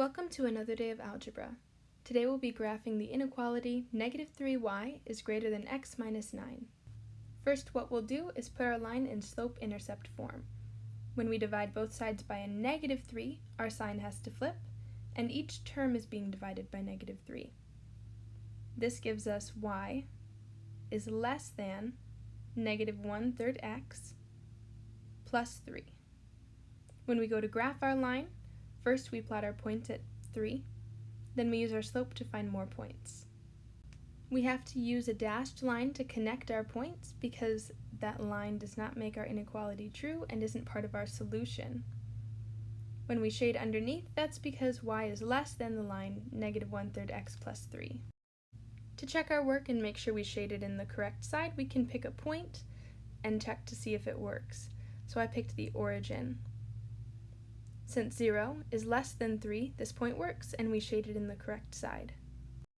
Welcome to another day of algebra. Today we'll be graphing the inequality negative 3y is greater than x minus 9. First what we'll do is put our line in slope-intercept form. When we divide both sides by a negative 3, our sign has to flip, and each term is being divided by negative 3. This gives us y is less than negative 1 third x plus 3. When we go to graph our line, First, we plot our point at 3. Then we use our slope to find more points. We have to use a dashed line to connect our points because that line does not make our inequality true and isn't part of our solution. When we shade underneath, that's because y is less than the line negative 1 third x plus 3. To check our work and make sure we shaded in the correct side, we can pick a point and check to see if it works. So I picked the origin. Since 0 is less than 3, this point works, and we shaded in the correct side.